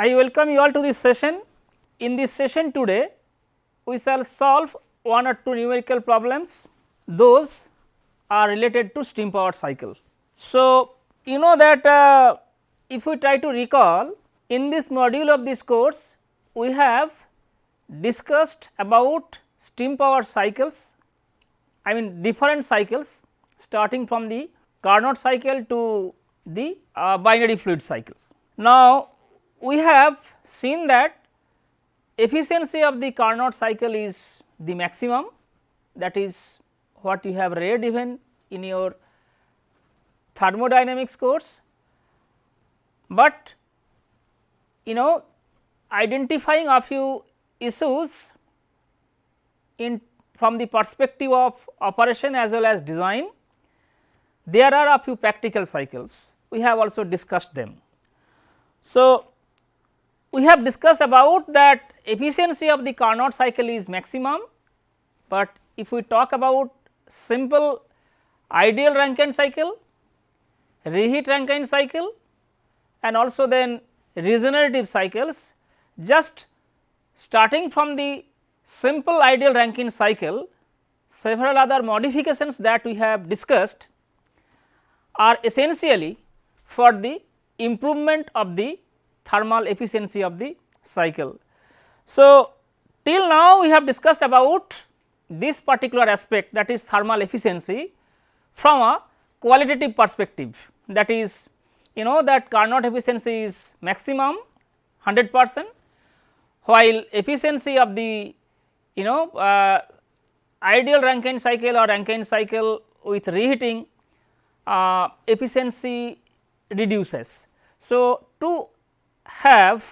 I welcome you all to this session. In this session today, we shall solve one or two numerical problems, those are related to steam power cycle. So, you know that uh, if we try to recall in this module of this course, we have discussed about steam power cycles, I mean different cycles starting from the Carnot cycle to the uh, binary fluid cycles. Now, we have seen that efficiency of the Carnot cycle is the maximum. That is what you have read even in your thermodynamics course, but you know identifying a few issues in from the perspective of operation as well as design, there are a few practical cycles. We have also discussed them. So, we have discussed about that efficiency of the Carnot cycle is maximum, but if we talk about simple ideal Rankine cycle, reheat Rankine cycle and also then regenerative cycles just starting from the simple ideal Rankine cycle several other modifications that we have discussed are essentially for the improvement of the thermal efficiency of the cycle. So, till now we have discussed about this particular aspect that is thermal efficiency from a qualitative perspective that is you know that Carnot efficiency is maximum 100 percent while efficiency of the you know uh, ideal Rankine cycle or Rankine cycle with reheating uh, efficiency reduces. So, to have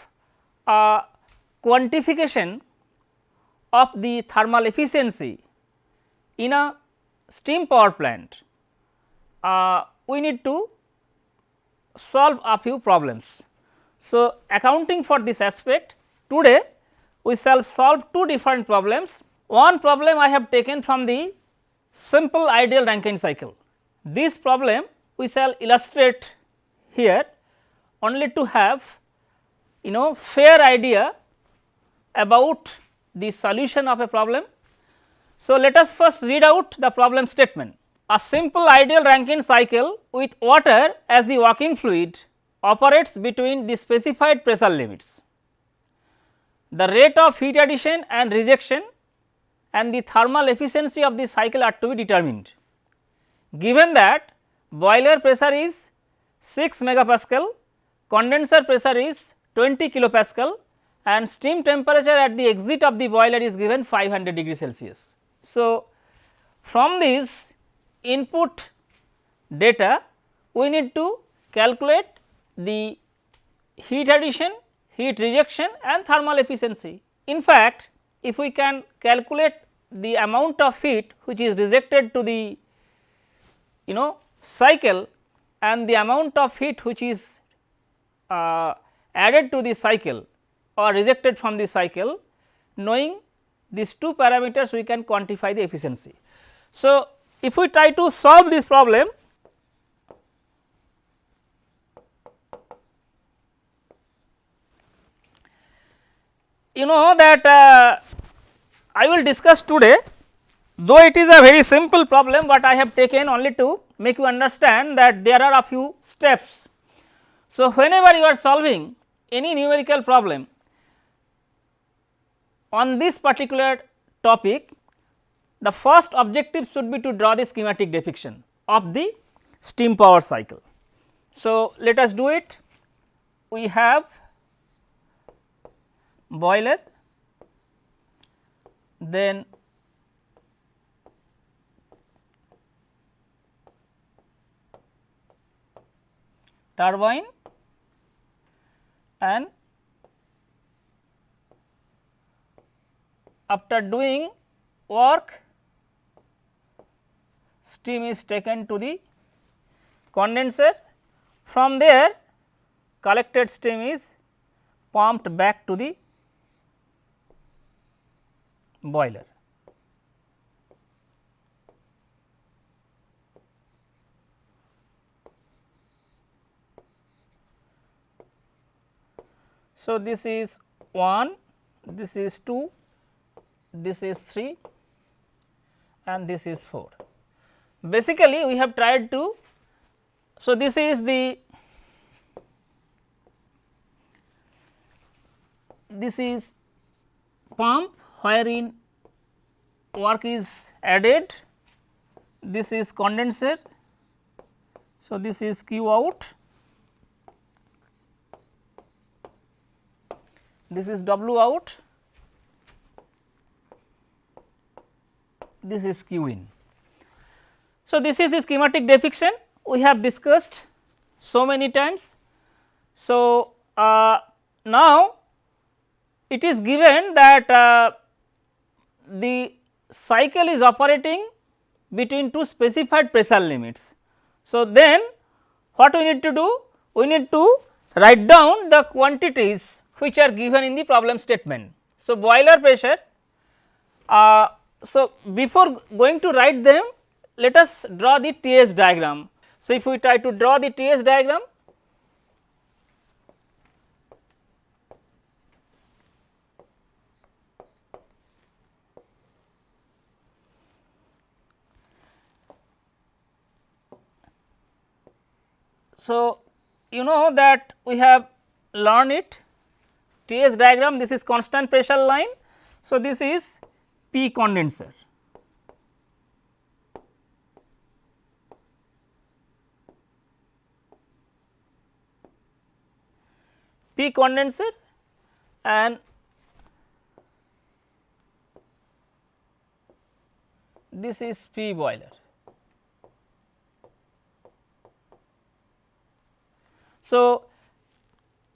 a quantification of the thermal efficiency in a steam power plant, uh, we need to solve a few problems. So, accounting for this aspect today we shall solve two different problems. One problem I have taken from the simple ideal Rankine cycle. This problem we shall illustrate here only to have you know fair idea about the solution of a problem. So, let us first read out the problem statement. A simple ideal Rankine cycle with water as the working fluid operates between the specified pressure limits. The rate of heat addition and rejection and the thermal efficiency of the cycle are to be determined. Given that boiler pressure is 6 megapascal, condenser pressure is 20 kilopascal and steam temperature at the exit of the boiler is given 500 degree Celsius. So, from this input data we need to calculate the heat addition, heat rejection and thermal efficiency. In fact, if we can calculate the amount of heat which is rejected to the you know cycle and the amount of heat which is uh, added to the cycle or rejected from the cycle knowing these two parameters we can quantify the efficiency. So, if we try to solve this problem you know that uh, I will discuss today though it is a very simple problem, but I have taken only to make you understand that there are a few steps. So, whenever you are solving any numerical problem on this particular topic, the first objective should be to draw the schematic depiction of the steam power cycle. So, let us do it. We have boiler, then turbine and after doing work steam is taken to the condenser from there collected steam is pumped back to the boiler. So, this is 1, this is 2, this is 3 and this is 4. Basically, we have tried to, so this is the this is pump wherein work is added, this is condenser. So, this is Q out, this is W out, this is Q in. So, this is the schematic depiction we have discussed so many times. So, uh, now it is given that uh, the cycle is operating between two specified pressure limits. So, then what we need to do? We need to write down the quantities which are given in the problem statement. So, boiler pressure, uh, so before going to write them, let us draw the TS diagram. So, if we try to draw the TS diagram, So, you know that we have learned it TS diagram this is constant pressure line. So, this is P condenser. P condenser and this is P boiler. So,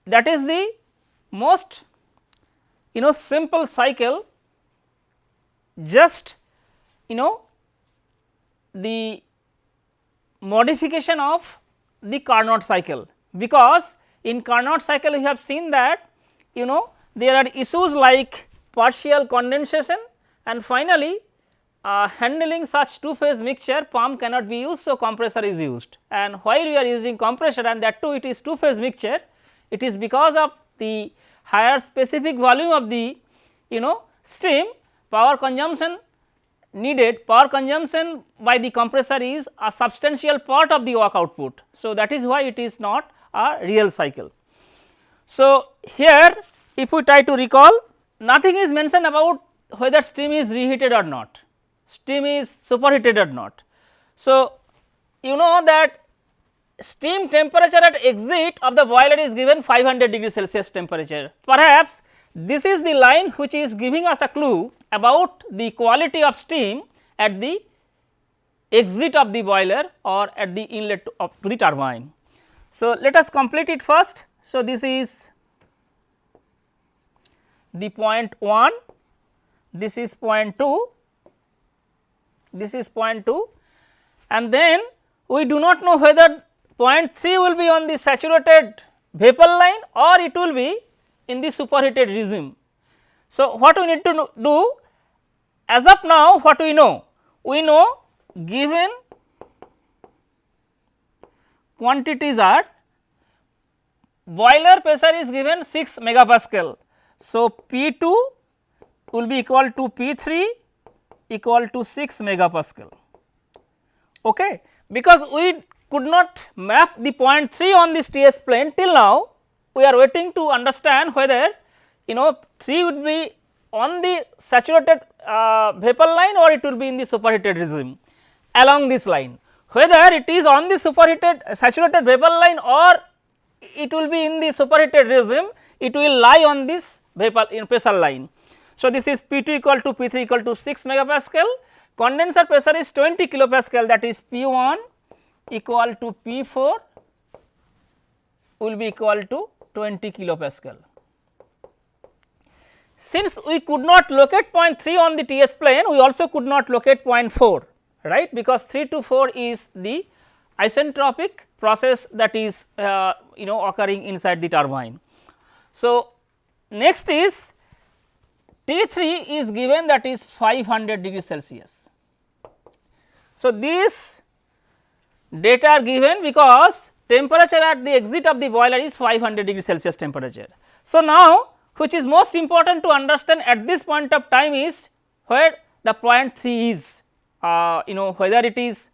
that is the most you know simple cycle just you know the modification of the Carnot cycle because in Carnot cycle we have seen that you know there are issues like partial condensation and finally uh, handling such two phase mixture pump cannot be used. So, compressor is used and while we are using compressor and that too it is two phase mixture it is because of the higher specific volume of the you know steam power consumption needed power consumption by the compressor is a substantial part of the work output. So, that is why it is not a real cycle. So, here if we try to recall nothing is mentioned about whether steam is reheated or not steam is superheated or not. So, you know that steam temperature at exit of the boiler is given 500 degree Celsius temperature. Perhaps this is the line which is giving us a clue about the quality of steam at the exit of the boiler or at the inlet of the turbine. So, let us complete it first. So, this is the point 1, this is point 2 this is point 2 and then we do not know whether point 3 will be on the saturated vapor line or it will be in the superheated regime. So, what we need to do as of now what we know? We know given quantities are boiler pressure is given 6 megapascal. So, P 2 will be equal to P 3 equal to 6 megapascal okay because we could not map the point 3 on this TS plane till now. We are waiting to understand whether you know 3 would be on the saturated uh, vapor line or it will be in the superheated regime along this line. Whether it is on the superheated saturated vapor line or it will be in the superheated regime it will lie on this vapor in pressure line. So, this is P 2 equal to P 3 equal to 6 megapascal, condenser pressure is 20 kilopascal that is P 1 equal to P 4 will be equal to 20 kilopascal. Since we could not locate point 3 on the TS plane, we also could not locate point 4 right because 3 to 4 is the isentropic process that is uh, you know occurring inside the turbine. So, next is T3 is given that is 500 degree Celsius. So, these data are given because temperature at the exit of the boiler is 500 degree Celsius temperature. So, now which is most important to understand at this point of time is where the point 3 is uh, you know whether it is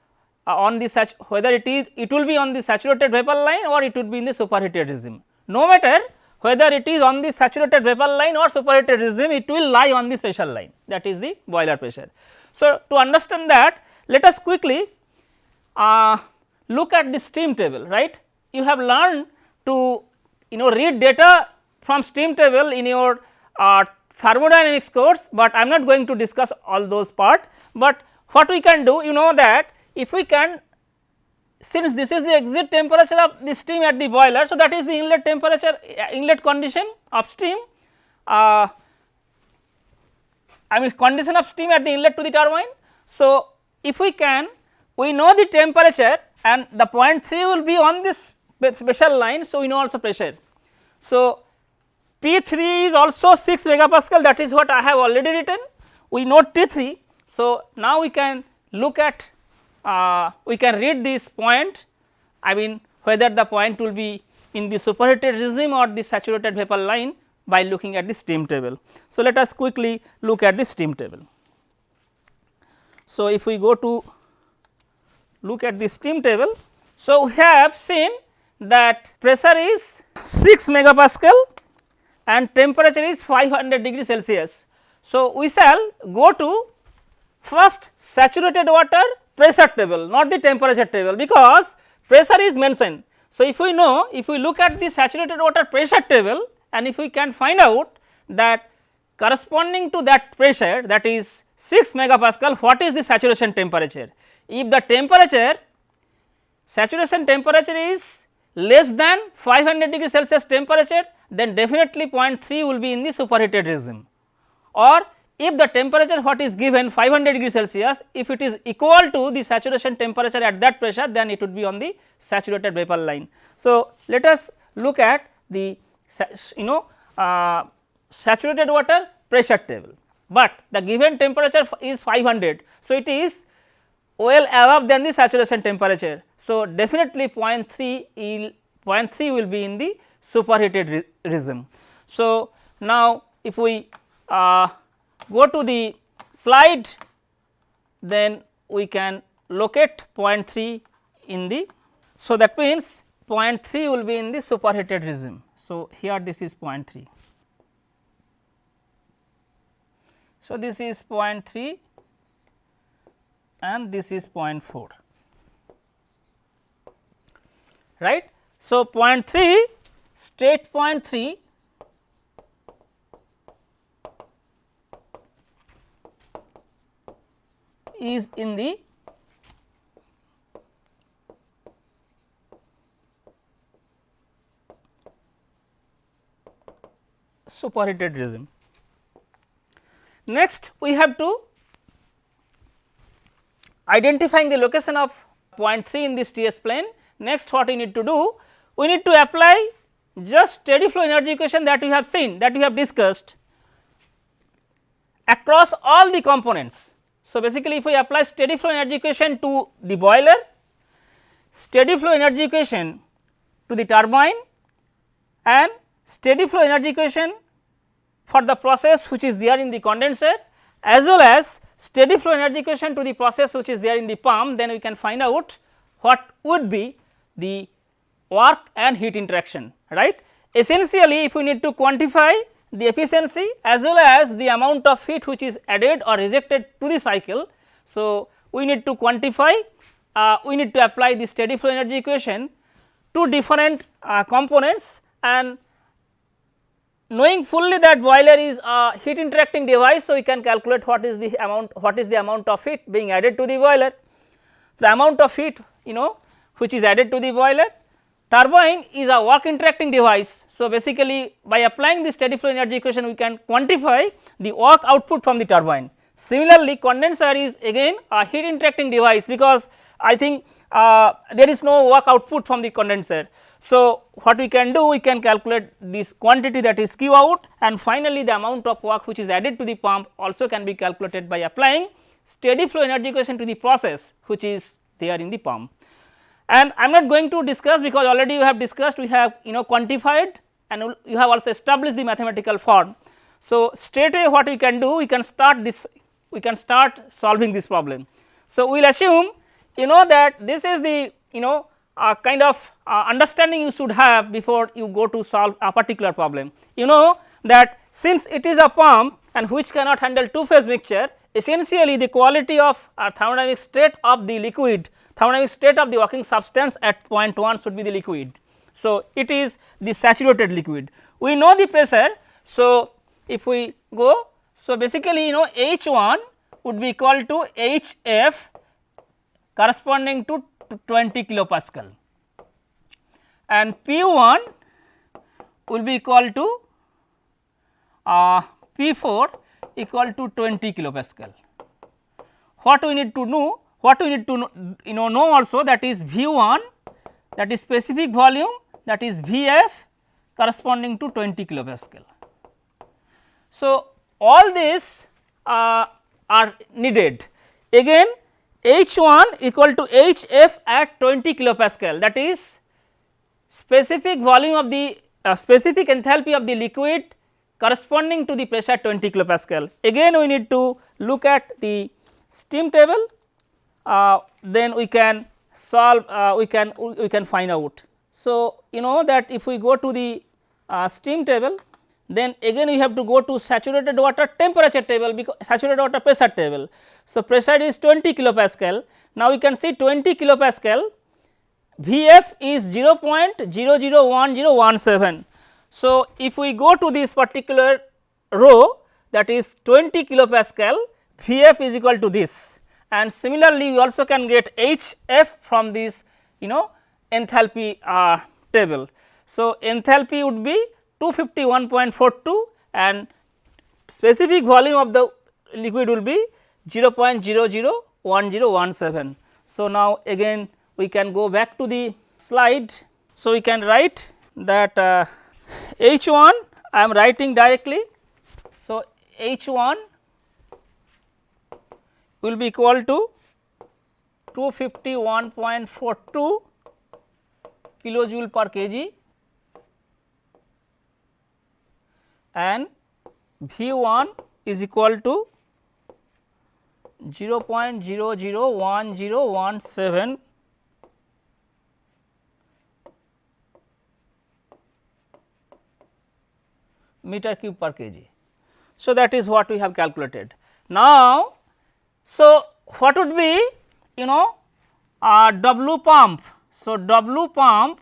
uh, on the such whether it is it will be on the saturated vapor line or it would be in the superheated regime. No matter whether it is on the saturated vapor line or superheated regime it will lie on the special line that is the boiler pressure. So, to understand that let us quickly uh, look at the steam table right. You have learned to you know read data from steam table in your uh, thermodynamics course, but I am not going to discuss all those part, but what we can do you know that if we can since this is the exit temperature of the steam at the boiler. So, that is the inlet temperature uh, inlet condition of steam uh, I mean condition of steam at the inlet to the turbine. So, if we can we know the temperature and the point 3 will be on this special line. So, we know also pressure. So, P 3 is also 6 megapascal that is what I have already written we know T 3. So, now we can look at uh, we can read this point I mean whether the point will be in the superheated regime or the saturated vapor line by looking at the steam table. So, let us quickly look at the steam table. So, if we go to look at the steam table. So, we have seen that pressure is 6 megapascal and temperature is 500 degree Celsius. So, we shall go to first saturated water pressure table not the temperature table because pressure is mentioned. So, if we know if we look at the saturated water pressure table and if we can find out that corresponding to that pressure that is 6 megapascal what is the saturation temperature. If the temperature saturation temperature is less than 500 degree Celsius temperature then definitely 0.3 will be in the superheated regime or if the temperature what is given 500 degree Celsius if it is equal to the saturation temperature at that pressure then it would be on the saturated vapor line. So, let us look at the you know uh, saturated water pressure table, but the given temperature is 500. So, it is well above than the saturation temperature. So, definitely 0.3 will 0.3 will be in the superheated re regime. So, now if we uh, go to the slide then we can locate 0.3 in the. So, that means 0.3 will be in the superheated regime. So, here this is 0.3. So, this is 0.3 and this is 0.4 right. So, 0.3 state 0.3 is in the superheated regime. Next we have to identifying the location of point 3 in this TS plane. Next what we need to do? We need to apply just steady flow energy equation that we have seen that we have discussed across all the components. So, basically if we apply steady flow energy equation to the boiler, steady flow energy equation to the turbine and steady flow energy equation for the process which is there in the condenser as well as steady flow energy equation to the process which is there in the pump then we can find out what would be the work and heat interaction right. Essentially if we need to quantify the efficiency as well as the amount of heat which is added or rejected to the cycle. So, we need to quantify uh, we need to apply the steady flow energy equation to different uh, components and knowing fully that boiler is a heat interacting device. So, we can calculate what is the amount what is the amount of heat being added to the boiler. The amount of heat you know which is added to the boiler turbine is a work interacting device. So, basically by applying the steady flow energy equation we can quantify the work output from the turbine. Similarly, condenser is again a heat interacting device because I think uh, there is no work output from the condenser. So, what we can do we can calculate this quantity that is Q out and finally, the amount of work which is added to the pump also can be calculated by applying steady flow energy equation to the process which is there in the pump. and I am not going to discuss because already you have discussed we have you know quantified and you have also established the mathematical form. So, straight away what we can do we can start this we can start solving this problem. So, we will assume you know that this is the you know kind of uh, understanding you should have before you go to solve a particular problem. You know that since it is a pump and which cannot handle two phase mixture essentially the quality of uh, thermodynamic state of the liquid thermodynamic state of the working substance at point 1 should be the liquid. So, it is the saturated liquid. We know the pressure. So, if we go, so basically you know H 1 would be equal to H f corresponding to 20 kilopascal and P 1 will be equal to uh, P 4 equal to 20 kilopascal. What we need to know what we need to know, you know, know also that is V 1 that is specific volume that is V f corresponding to 20 kilopascal. So, all these uh, are needed again H 1 equal to H f at 20 kilopascal that is specific volume of the uh, specific enthalpy of the liquid corresponding to the pressure 20 kilopascal. Again we need to look at the steam table uh, then we can solve uh, we can we can find out. So, you know that if we go to the uh, steam table then again we have to go to saturated water temperature table because saturated water pressure table. So, pressure is 20 kilopascal now we can see 20 kilopascal Vf is 0.001017. So, if we go to this particular row that is 20 kilopascal Vf is equal to this and similarly we also can get Hf from this you know enthalpy uh, table. So, enthalpy would be 251.42 and specific volume of the liquid will be 0.001017. So, now again we can go back to the slide. So, we can write that uh, H 1 I am writing directly. So, H 1 will be equal to 251.42 kilojoule per kg and V 1 is equal to 0.001017 meter cube per kg. So, that is what we have calculated. Now, so what would be you know uh, W pump. So, W pump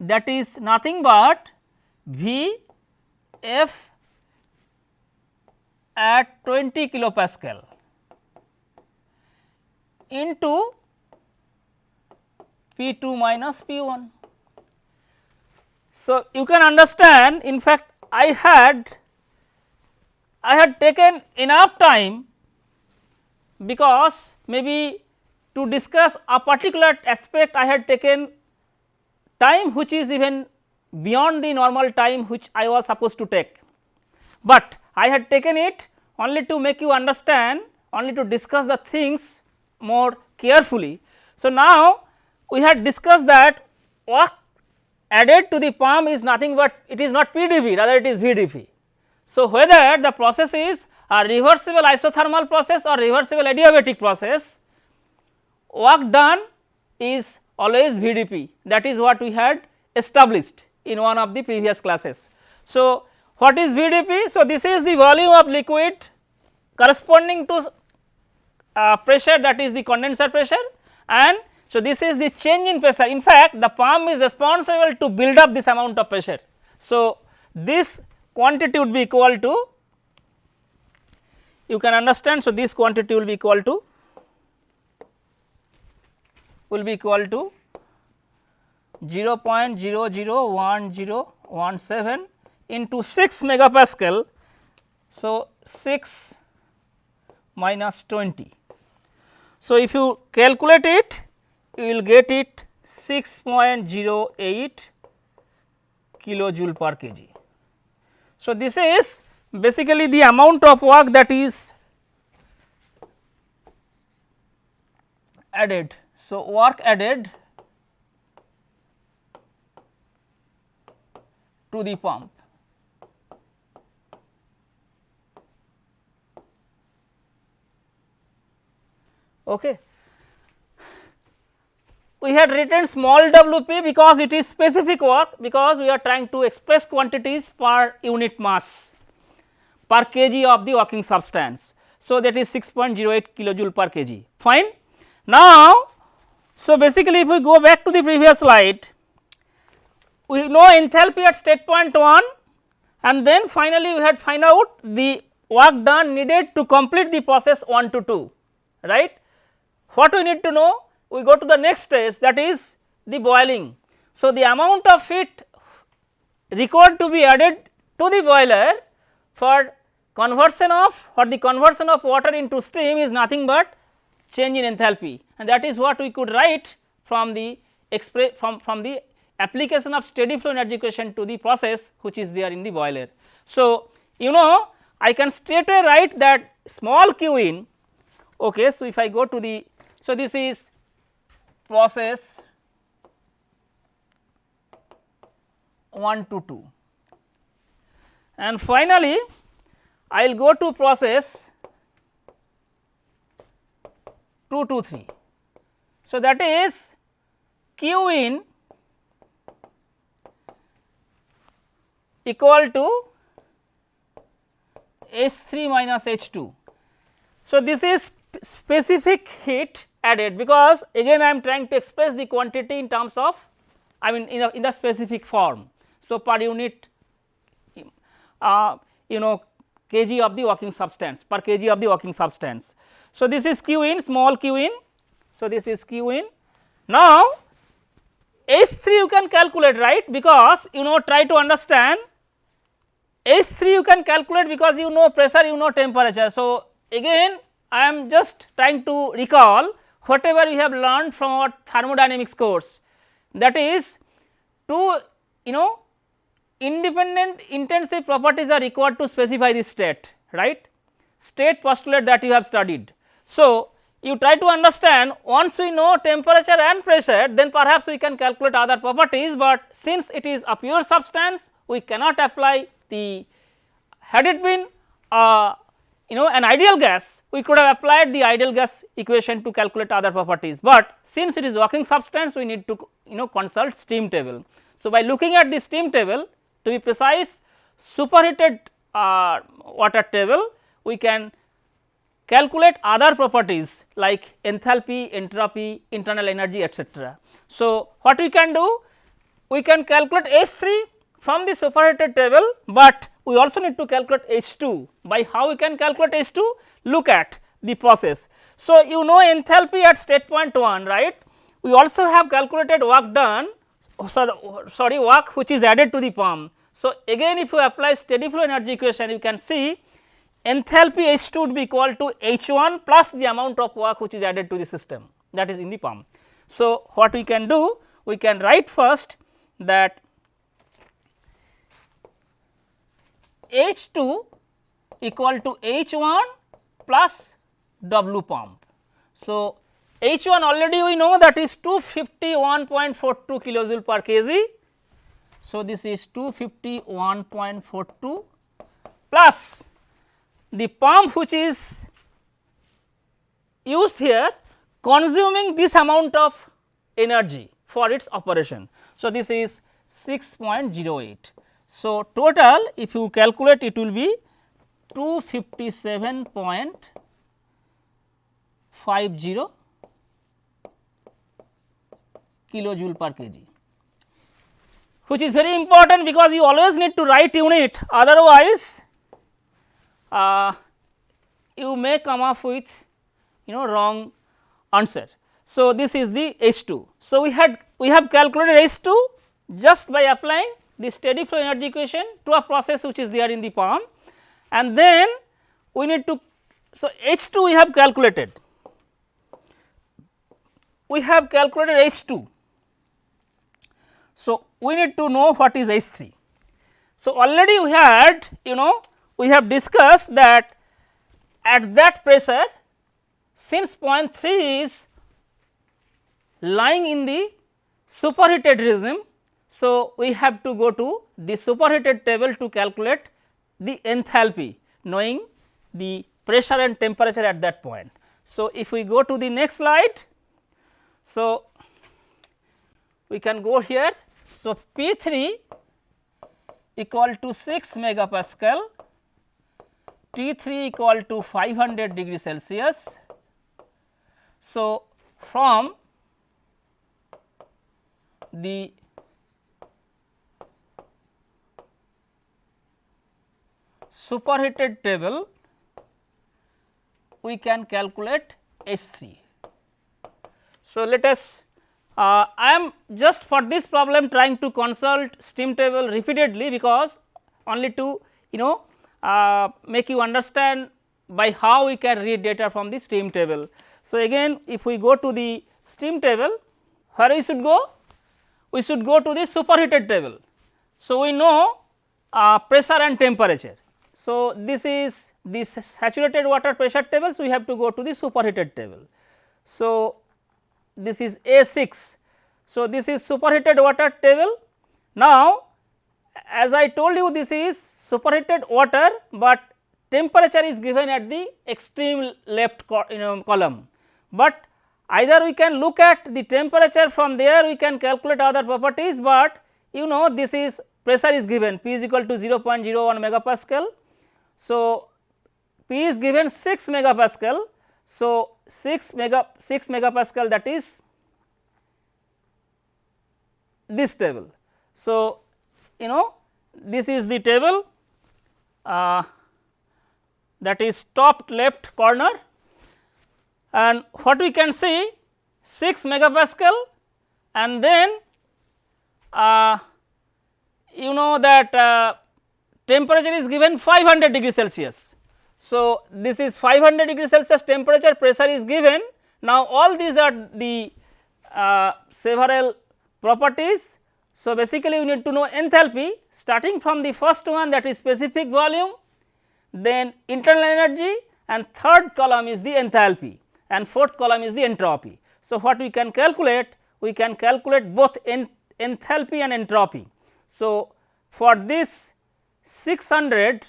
that is nothing but V f at 20 kilopascal into P 2 minus P 1. So, you can understand in fact I had I had taken enough time because maybe to discuss a particular aspect I had taken time which is even beyond the normal time which I was supposed to take, but I had taken it only to make you understand only to discuss the things more carefully. So, now we had discussed that work added to the pump is nothing but it is not PdV rather it is VdP. So, whether the process is a reversible isothermal process or reversible adiabatic process work done is always VdP that is what we had established in one of the previous classes. So, what is VdP? So, this is the volume of liquid corresponding to uh, pressure that is the condenser pressure and so this is the change in pressure in fact the pump is responsible to build up this amount of pressure. So, this quantity would be equal to you can understand. So, this quantity will be equal to will be equal to 0 0.001017 into 6 megapascal. So, 6 minus 20. So, if you calculate it you will get it 6.08 kilojoule per kg. So, this is basically the amount of work that is added. So, work added to the pump. Okay. We had written small Wp because it is specific work because we are trying to express quantities per unit mass per kg of the working substance. So, that is 6.08 kilojoule per kg fine. Now, so basically if we go back to the previous slide we know enthalpy at state point 1 and then finally we had find out the work done needed to complete the process 1 to 2 right. What we need to know? We go to the next stage that is the boiling. So, the amount of heat required to be added to the boiler for conversion of for the conversion of water into steam is nothing but change in enthalpy and that is what we could write from the express from, from the application of steady flow energy equation to the process which is there in the boiler. So, you know I can straight away write that small q in okay. So, if I go to the so, this is process 1 to 2 and finally, I will go to process 2 to 3. So, that is q in equal to H 3 minus H 2. So, this is specific heat added because again I am trying to express the quantity in terms of I mean in, a, in the specific form. So, per unit uh, you know kg of the working substance per kg of the working substance. So, this is q in small q in. So, this is q in. Now, H 3 you can calculate right because you know try to understand H 3 you can calculate because you know pressure you know temperature. So, again I am just trying to recall whatever we have learned from our thermodynamics course that is two you know independent intensive properties are required to specify the state right state postulate that you have studied. So, you try to understand once we know temperature and pressure then perhaps we can calculate other properties, but since it is a pure substance we cannot apply the had it been a you know an ideal gas we could have applied the ideal gas equation to calculate other properties, but since it is working substance we need to you know consult steam table. So, by looking at the steam table to be precise superheated uh, water table we can calculate other properties like enthalpy, entropy, internal energy etc. So, what we can do? We can calculate H 3 from the superheated table, but we also need to calculate H 2 by how we can calculate H 2 look at the process. So, you know enthalpy at state point 1 right we also have calculated work done so sorry work which is added to the pump. So, again if you apply steady flow energy equation you can see enthalpy H 2 would be equal to H 1 plus the amount of work which is added to the system that is in the pump. So, what we can do we can write first that H 2 equal to H 1 plus W pump. So, H 1 already we know that is 251.42 kilojoule per kg. So, this is 251.42 plus the pump which is used here consuming this amount of energy for its operation. So, this is 6.08. So, total if you calculate it will be 257.50 kilojoule per kg which is very important because you always need to write unit otherwise uh, you may come up with you know wrong answer. So, this is the H 2. So, we had we have calculated H 2 just by applying the steady flow energy equation to a process which is there in the pump and then we need to so H 2 we have calculated we have calculated H 2. So, we need to know what is H 3. So, already we had you know we have discussed that at that pressure since point 3 is lying in the superheated regime. So, we have to go to the superheated table to calculate the enthalpy knowing the pressure and temperature at that point. So, if we go to the next slide, so we can go here. So, P 3 equal to 6 megapascal, T 3 equal to 500 degree Celsius. So, from the superheated table we can calculate S 3. So, let us uh, I am just for this problem trying to consult steam table repeatedly because only to you know uh, make you understand by how we can read data from the steam table. So, again if we go to the steam table where we should go? We should go to the superheated table. So, we know uh, pressure and temperature. So, this is the saturated water pressure table. So, we have to go to the superheated table. So, this is A 6. So, this is superheated water table. Now, as I told you this is superheated water, but temperature is given at the extreme left you know, column. But either we can look at the temperature from there we can calculate other properties, but you know this is pressure is given P is equal to 0.01 megapascal. So, P is given 6 megapascal. So, 6 mega 6 megapascal that is this table. So, you know this is the table uh, that is top left corner and what we can see 6 megapascal and then uh, you know that uh, temperature is given 500 degree Celsius. So, this is 500 degree Celsius temperature pressure is given. Now, all these are the uh, several properties. So, basically you need to know enthalpy starting from the first one that is specific volume, then internal energy and third column is the enthalpy and fourth column is the entropy. So, what we can calculate? We can calculate both enthalpy and entropy. So, for this 600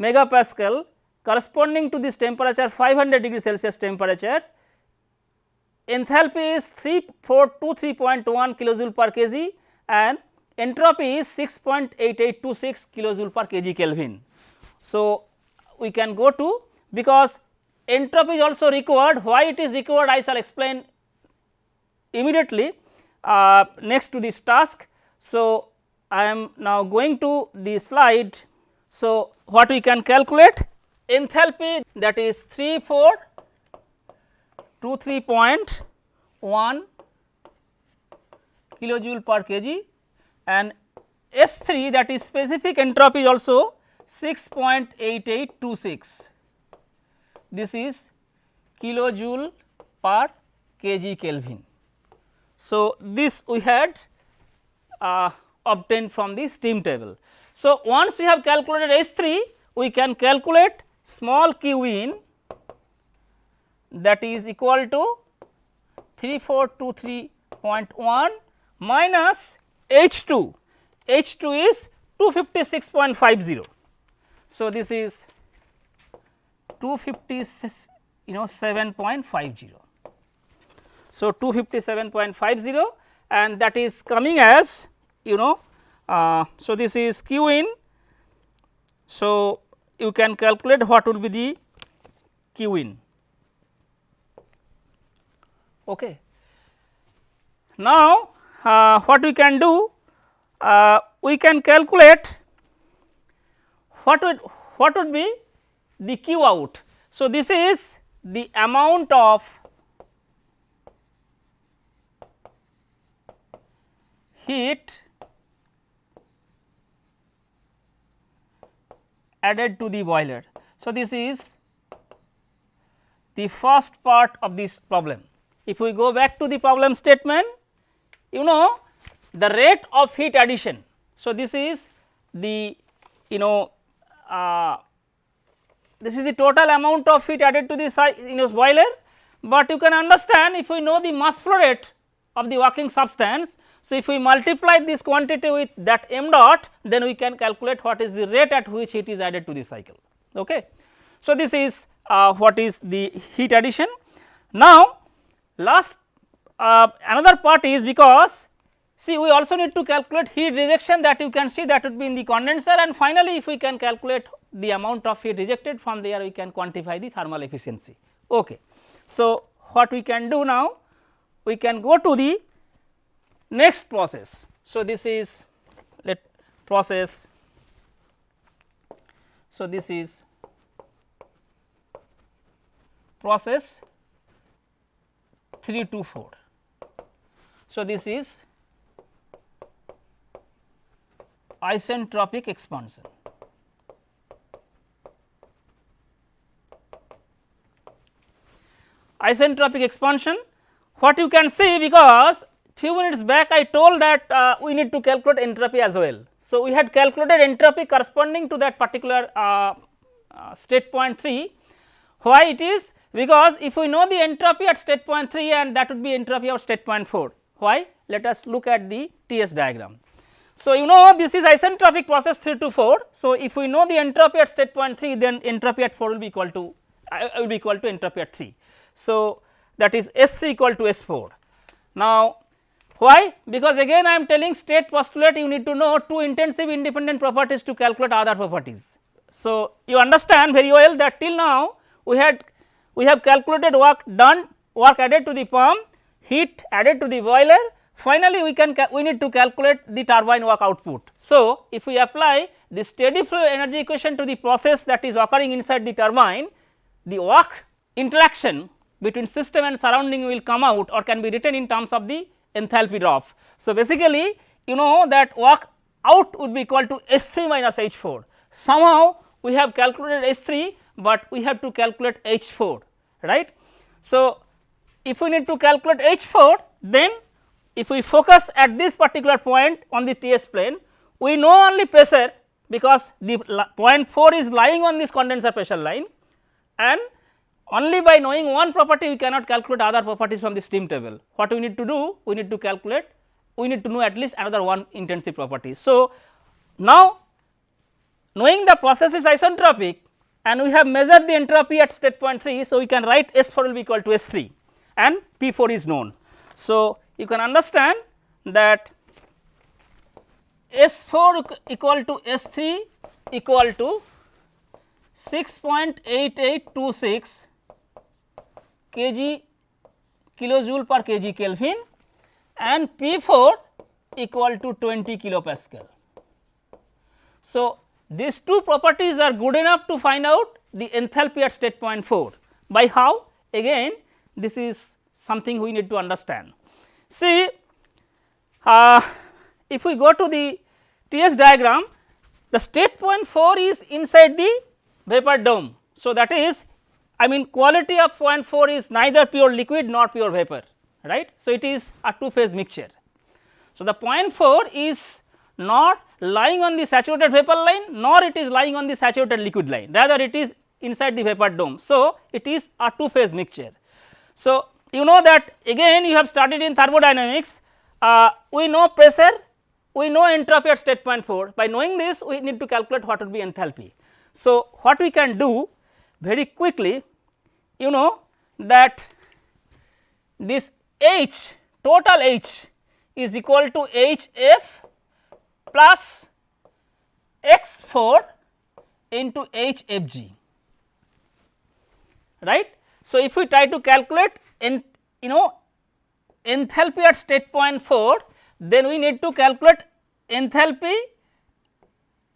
megapascal corresponding to this temperature 500 degree Celsius temperature, enthalpy is 3423.1 kilojoule per kg and entropy is 6.8826 kilojoule per kg Kelvin. So, we can go to because entropy is also required why it is required I shall explain immediately uh, next to this task. So, I am now going to the slide. So, what we can calculate enthalpy that is 3423.1 kilojoule per kg and S 3 that is specific entropy also 6.8826 this is kilojoule per kg Kelvin. So, this we had uh, obtained from the steam table. So, once we have calculated S 3 we can calculate small q in that is equal to 3423.1 minus H 2, H 2 is 256.50. So, this is 256 you know 7.50. So, 257.50 and that is coming as you know. Uh, so, this is q in. So, you can calculate what will be the q in. Okay. Now, uh, what we can do? Uh, we can calculate what would what would be the q out. So, this is the amount of heat added to the boiler. So, this is the first part of this problem. If we go back to the problem statement, you know the rate of heat addition. So, this is the you know uh, this is the total amount of heat added to the you know boiler, but you can understand if we know the mass flow rate of the working substance. So, if we multiply this quantity with that m dot then we can calculate what is the rate at which heat is added to the cycle. Okay. So, this is uh, what is the heat addition. Now, last uh, another part is because see we also need to calculate heat rejection that you can see that would be in the condenser and finally, if we can calculate the amount of heat rejected from there we can quantify the thermal efficiency. Okay. So, what we can do now we can go to the next process. So, this is let process. So, this is process 3 to 4. So, this is isentropic expansion. Isentropic expansion what you can see because few minutes back I told that uh, we need to calculate entropy as well. So, we had calculated entropy corresponding to that particular uh, uh, state point 3. Why it is? Because if we know the entropy at state point 3 and that would be entropy of state point 4. Why? Let us look at the TS diagram. So, you know this is isentropic process 3 to 4. So, if we know the entropy at state point 3 then entropy at 4 will be equal to uh, will be equal to entropy at 3. So, that is S equal to S 4. Now, why? Because again I am telling state postulate you need to know two intensive independent properties to calculate other properties. So, you understand very well that till now we had we have calculated work done work added to the pump heat added to the boiler finally we can we need to calculate the turbine work output. So, if we apply the steady flow energy equation to the process that is occurring inside the turbine the work interaction between system and surrounding will come out or can be written in terms of the enthalpy drop. So, basically you know that work out would be equal to S 3 minus H 4. Somehow we have calculated H 3, but we have to calculate H 4 right. So, if we need to calculate H 4 then if we focus at this particular point on the TS plane we know only pressure because the point 4 is lying on this condenser pressure line and only by knowing one property we cannot calculate other properties from the steam table. What we need to do? We need to calculate, we need to know at least another one intensive property. So, now knowing the process is isentropic and we have measured the entropy at state point 3. So, we can write S 4 will be equal to S 3 and P 4 is known. So, you can understand that S 4 equal to S 3 equal to 6.8826 kg kilojoule per kg Kelvin and P 4 equal to 20 kilopascal. So, these two properties are good enough to find out the enthalpy at state point 4 by how again this is something we need to understand. See uh, if we go to the TS diagram the state point 4 is inside the vapor dome. So, that is I mean quality of 0.4 is neither pure liquid nor pure vapor right. So, it is a two phase mixture. So, the 0.4 is not lying on the saturated vapor line nor it is lying on the saturated liquid line rather it is inside the vapor dome. So, it is a two phase mixture. So, you know that again you have studied in thermodynamics uh, we know pressure we know entropy at state point 4 by knowing this we need to calculate what would be enthalpy. So, what we can do very quickly you know that this H total H is equal to H f plus x 4 into H f g right. So, if we try to calculate in you know enthalpy at state point 4 then we need to calculate enthalpy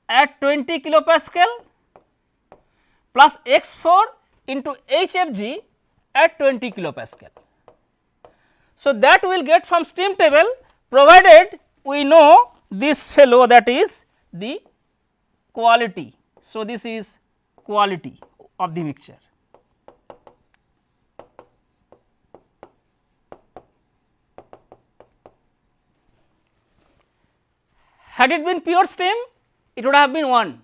at 20 kilopascal plus x 4 into HFG at 20 kilopascal. So, that we will get from steam table provided we know this fellow that is the quality. So, this is quality of the mixture. Had it been pure steam, it would have been 1,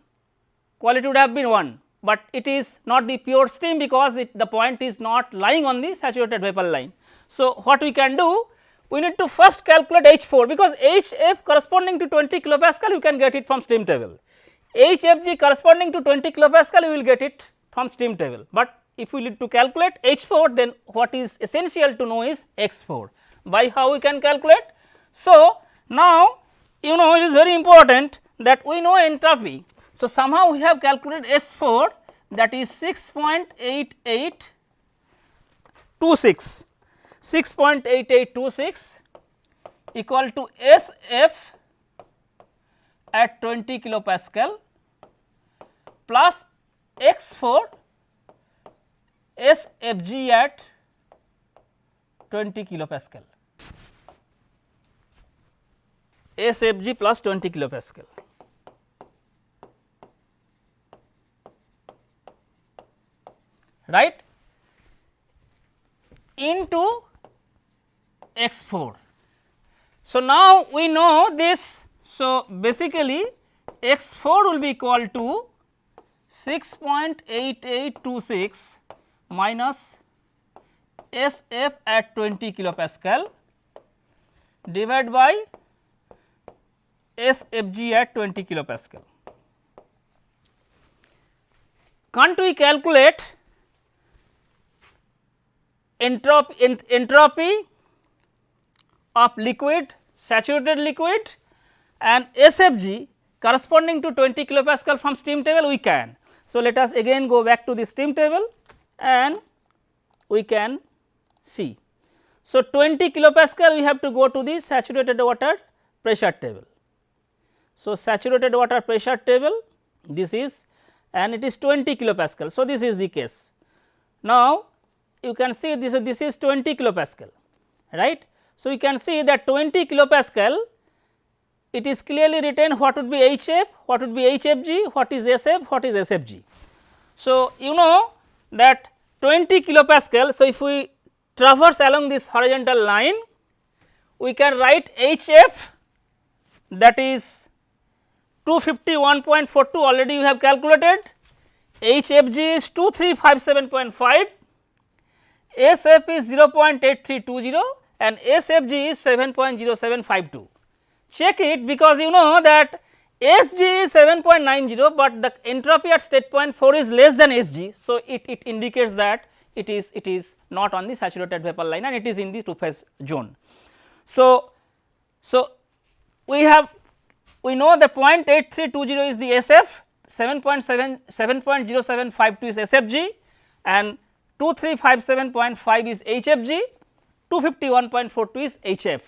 quality would have been 1, but it is not the pure steam because it, the point is not lying on the saturated vapor line. So, what we can do? we need to first calculate H 4 because H f corresponding to 20 kilopascal you can get it from steam table. H f g corresponding to 20 kilopascal you will get it from steam table, but if we need to calculate H 4 then what is essential to know is X 4 by how we can calculate. So, now you know it is very important that we know entropy. So, somehow we have calculated S 4 that is 6.8826 6.8826 equal to S f at 20 kilopascal plus x 4 S f g at 20 kilopascal S f g plus 20 kilopascal. Right into x 4. So, now we know this. So, basically x 4 will be equal to 6.8826 minus S f at 20 kilopascal divided by S f g at 20 kilopascal. Can't we calculate entropy, ent entropy of liquid saturated liquid and SFG corresponding to 20 kilopascal from steam table we can. So, let us again go back to the steam table and we can see. So, 20 kilopascal we have to go to the saturated water pressure table. So, saturated water pressure table this is and it is 20 kilopascal. So, this is the case. Now, you can see this, this is 20 kilopascal right. So, you can see that 20 kilopascal it is clearly written what would be HF, what would be HFG, what is SF, what is SFG. So, you know that 20 kilopascal. So, if we traverse along this horizontal line we can write HF that is 251.42 already you have calculated, HFG is 2357.5 SF is 0.8320 and SFG is 7.0752. Check it because you know that SG is 7.90, but the entropy at state point 4 is less than SG. So, it, it indicates that it is it is not on the saturated vapor line and it is in the two phase zone. So, so we have we know the 0.8320 is the SF 7.7 7.0752 is SFG and 2357.5 is HFG, 251.42 is HF.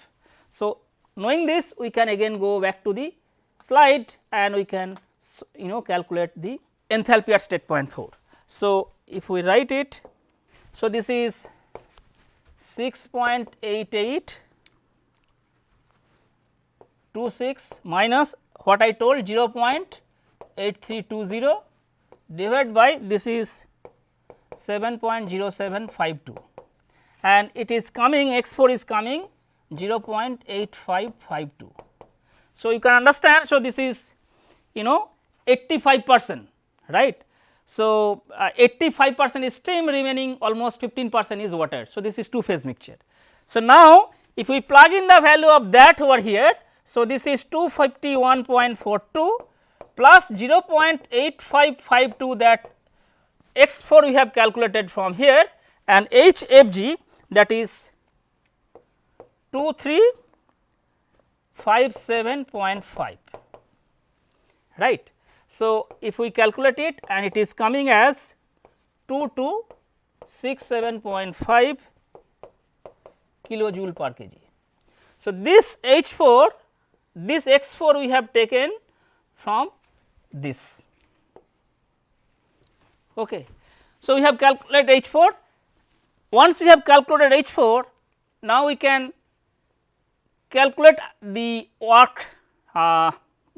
So, knowing this we can again go back to the slide and we can you know calculate the enthalpy at state point 4. So, if we write it, so this is 6.88 26 minus what I told 0.8320 divided by this is 7.0752 and it is coming x 4 is coming 0.8552. So, you can understand. So, this is you know 85 percent right. So, uh, 85 percent is steam remaining almost 15 percent is water. So, this is two phase mixture. So, now if we plug in the value of that over here. So, this is 251.42 plus 0.8552 that x 4 we have calculated from here and h f g that is 2357.5 right. So, if we calculate it and it is coming as 2267.5 kilojoule per kg. So, this H 4 this x 4 we have taken from this Okay. So, we have calculated H 4. Once we have calculated H 4, now we can calculate the work uh,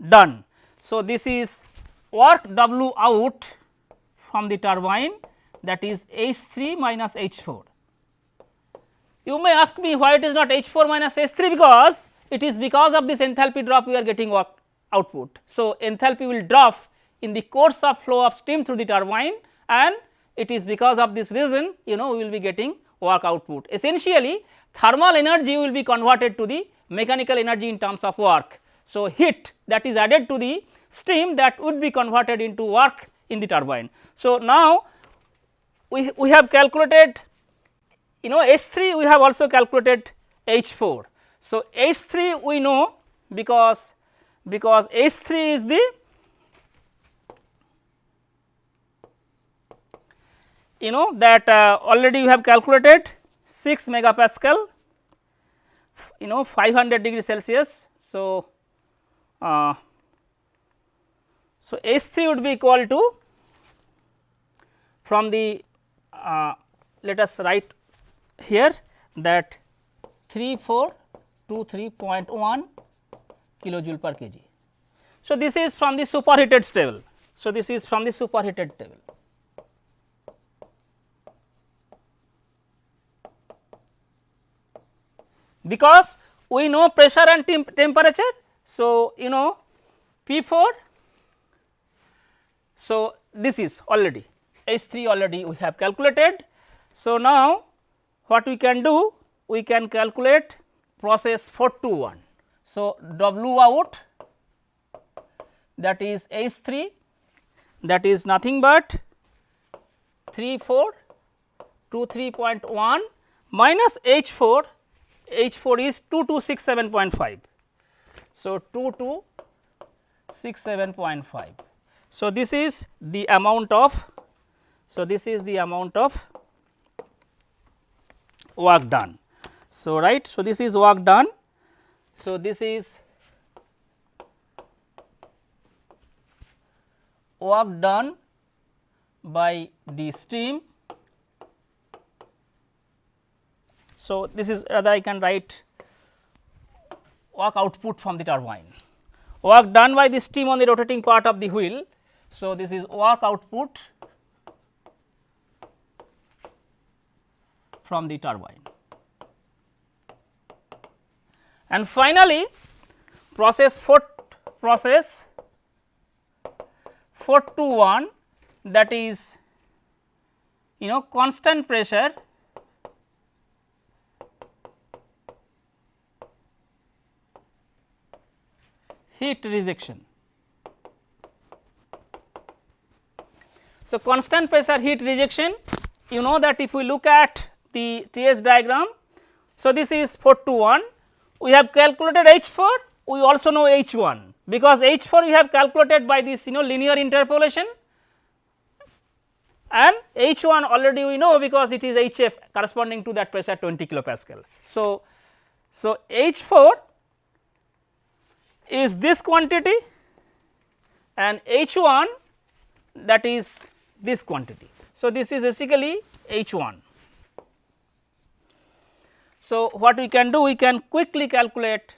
done. So, this is work W out from the turbine that is H 3 minus H 4. You may ask me why it is not H 4 minus H 3 because it is because of this enthalpy drop we are getting work output. So, enthalpy will drop in the course of flow of steam through the turbine and it is because of this reason you know we will be getting work output. Essentially thermal energy will be converted to the mechanical energy in terms of work. So, heat that is added to the steam that would be converted into work in the turbine. So, now we, we have calculated you know H 3 we have also calculated H 4. So, H 3 we know because because H 3 is the you know that uh, already we have calculated 6 megapascal you know 500 degree Celsius. So, uh, so H 3 would be equal to from the uh, let us write here that 3423.1 kilojoule per kg. So, this is from the superheated table. So, this is from the superheated table. Because we know pressure and temp temperature. So, you know P 4. So, this is already H 3 already we have calculated. So, now what we can do? We can calculate process 4 to 1. So, W out that is H 3 that is nothing but 3 4 2 3.1 minus H 4 H 4 is 2267.5. So, 2267.5. So, this is the amount of so this is the amount of work done. So, right. So, this is work done. So, this is work done by the steam. So, this is rather I can write work output from the turbine. Work done by the steam on the rotating part of the wheel. So, this is work output from the turbine. And finally, process 4 process 421 that is you know constant pressure heat rejection. So, constant pressure heat rejection you know that if we look at the TS diagram. So, this is 4 to 1 we have calculated H 4 we also know H 1 because H 4 we have calculated by this you know linear interpolation and H 1 already we know because it is H f corresponding to that pressure 20 kilopascal. So, so H 4 is this quantity and H 1 that is this quantity. So, this is basically H 1. So, what we can do we can quickly calculate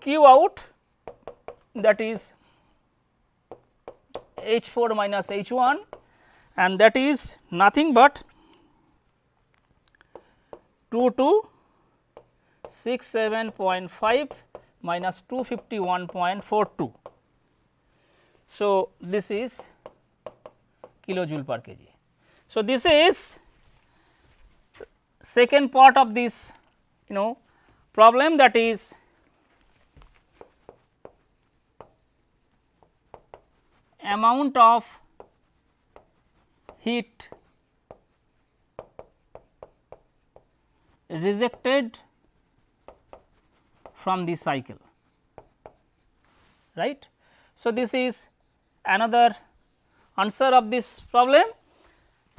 Q out that is H 4 minus H 1 and that is nothing but 2 to 67.5 minus 251.42. So, this is kilojoule per kg. So, this is second part of this you know problem that is amount of heat rejected from the cycle right. So, this is another answer of this problem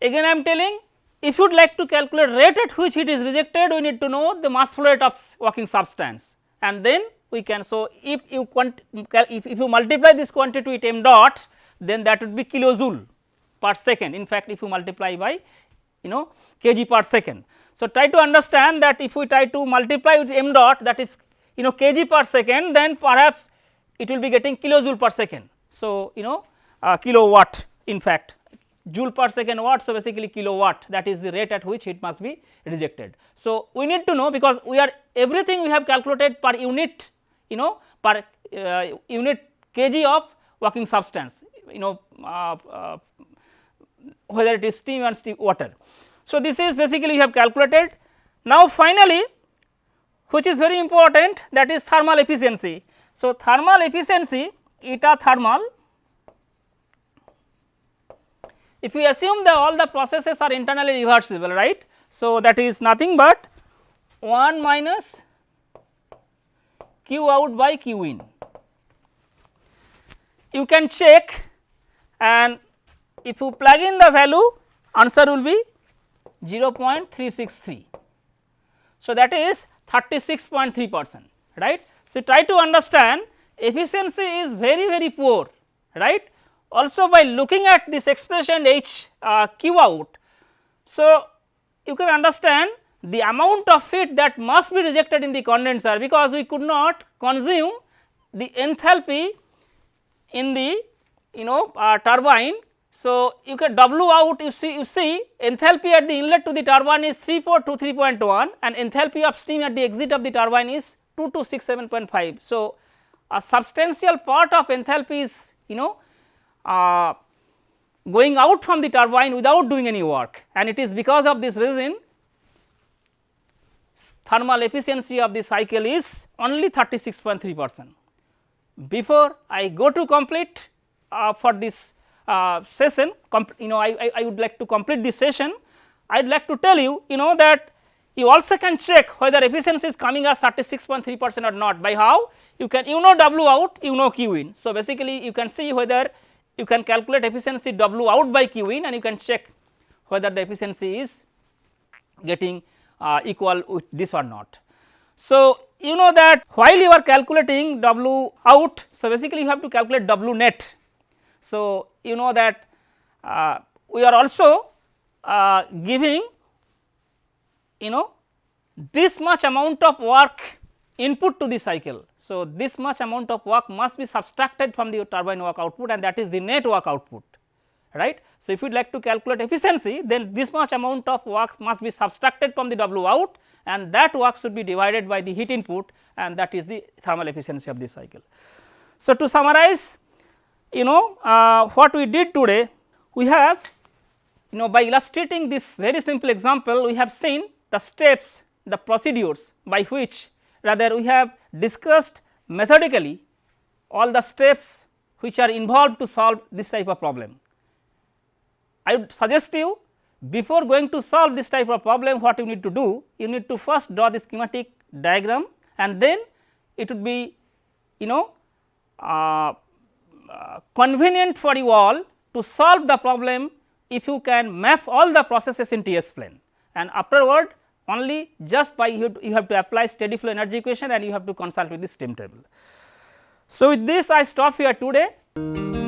again I am telling if you would like to calculate rate at which heat is rejected, we need to know the mass flow rate of working substance and then we can. So, if you if, if you multiply this quantity with m dot then that would be kilojoule per second in fact if you multiply by you know kg per second. So, try to understand that if we try to multiply with m dot that is you know kg per second then perhaps it will be getting kilojoule per second. So, you know uh, kilowatt in fact joule per second watt. So, basically kilowatt that is the rate at which it must be rejected. So, we need to know because we are everything we have calculated per unit you know per uh, unit kg of working substance you know uh, uh, whether it is steam and steam water. So, this is basically you have calculated. Now, finally, which is very important that is thermal efficiency. So, thermal efficiency eta thermal if we assume that all the processes are internally reversible right. So, that is nothing but 1 minus q out by q in. You can check and if you plug in the value answer will be 0.363. So, that is 36.3 percent right. So, try to understand efficiency is very very poor right. Also by looking at this expression H uh, Q out. So, you can understand the amount of heat that must be rejected in the condenser because we could not consume the enthalpy in the you know uh, turbine. So, you can W out you see you see enthalpy at the inlet to the turbine is 3423.1 and enthalpy of steam at the exit of the turbine is 2267.5. So, a substantial part of enthalpy is you know uh, going out from the turbine without doing any work and it is because of this reason thermal efficiency of the cycle is only 36.3 percent. Before I go to complete uh, for this uh, session you know I, I, I, would like to complete this session I would like to tell you you know that you also can check whether efficiency is coming as 36.3 percent or not by how you can you know W out you know Q in. So, basically you can see whether you can calculate efficiency W out by Q in and you can check whether the efficiency is getting uh, equal with this or not. So, you know that while you are calculating W out, so basically you have to calculate W net. So, you know that uh, we are also uh, giving you know this much amount of work input to the cycle. So, this much amount of work must be subtracted from the turbine work output and that is the net work output right. So, if you would like to calculate efficiency then this much amount of work must be subtracted from the W out and that work should be divided by the heat input and that is the thermal efficiency of the cycle. So, to summarize you know uh, what we did today we have you know by illustrating this very simple example we have seen the steps the procedures by which rather we have discussed methodically all the steps which are involved to solve this type of problem. I would suggest you before going to solve this type of problem what you need to do you need to first draw the schematic diagram and then it would be you know uh, uh, convenient for you all to solve the problem if you can map all the processes in T s plane and afterward only just by you, you have to apply steady flow energy equation and you have to consult with the steam table. So, with this I stop here today.